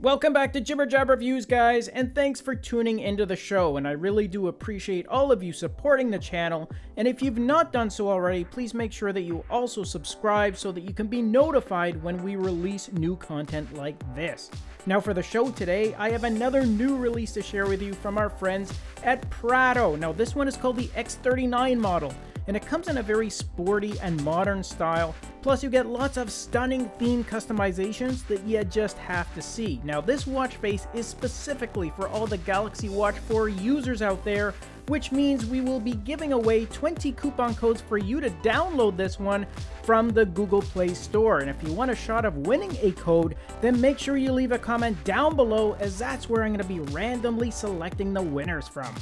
Welcome back to Jibber Jab Reviews, guys, and thanks for tuning into the show, and I really do appreciate all of you supporting the channel, and if you've not done so already, please make sure that you also subscribe so that you can be notified when we release new content like this. Now for the show today, I have another new release to share with you from our friends at Prado. Now this one is called the X39 model, and it comes in a very sporty and modern style. Plus you get lots of stunning theme customizations that you just have to see. Now this watch face is specifically for all the Galaxy Watch 4 users out there, which means we will be giving away 20 coupon codes for you to download this one from the Google Play Store. And if you want a shot of winning a code, then make sure you leave a comment down below as that's where I'm going to be randomly selecting the winners from.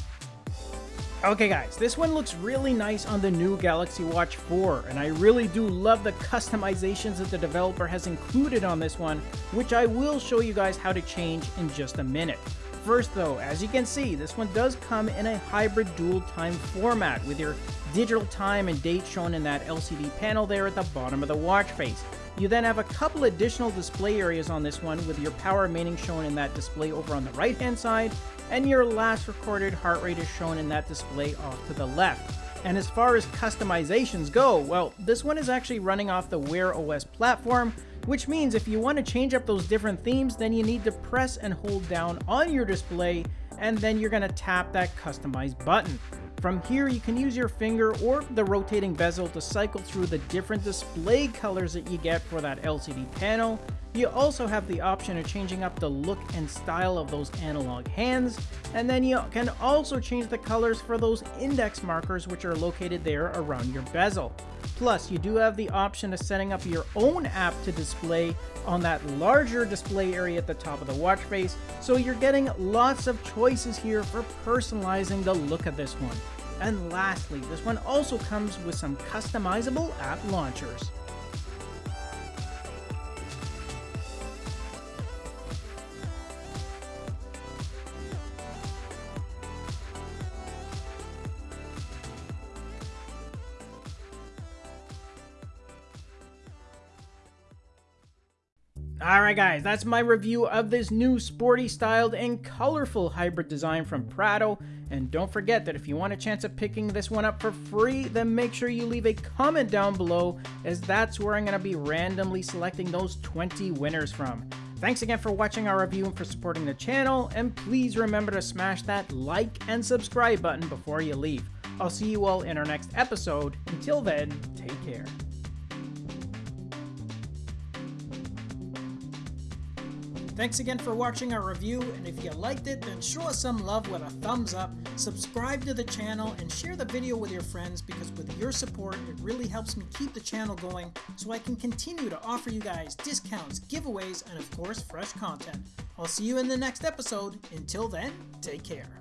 Okay guys, this one looks really nice on the new Galaxy Watch 4, and I really do love the customizations that the developer has included on this one, which I will show you guys how to change in just a minute. First though, as you can see, this one does come in a hybrid dual time format with your digital time and date shown in that LCD panel there at the bottom of the watch face. You then have a couple additional display areas on this one with your power remaining shown in that display over on the right hand side and your last recorded heart rate is shown in that display off to the left. And as far as customizations go, well, this one is actually running off the Wear OS platform, which means if you want to change up those different themes, then you need to press and hold down on your display, and then you're going to tap that customize button. From here, you can use your finger or the rotating bezel to cycle through the different display colors that you get for that LCD panel. You also have the option of changing up the look and style of those analog hands, and then you can also change the colors for those index markers which are located there around your bezel. Plus, you do have the option of setting up your own app to display on that larger display area at the top of the watch face, so you're getting lots of choices here for personalizing the look of this one. And lastly, this one also comes with some customizable app launchers. Alright guys, that's my review of this new sporty styled and colorful hybrid design from Prado. And don't forget that if you want a chance of picking this one up for free, then make sure you leave a comment down below as that's where I'm going to be randomly selecting those 20 winners from. Thanks again for watching our review and for supporting the channel, and please remember to smash that like and subscribe button before you leave. I'll see you all in our next episode. Until then, take care. Thanks again for watching our review, and if you liked it, then show us some love with a thumbs up, subscribe to the channel, and share the video with your friends because with your support, it really helps me keep the channel going so I can continue to offer you guys discounts, giveaways, and of course, fresh content. I'll see you in the next episode. Until then, take care.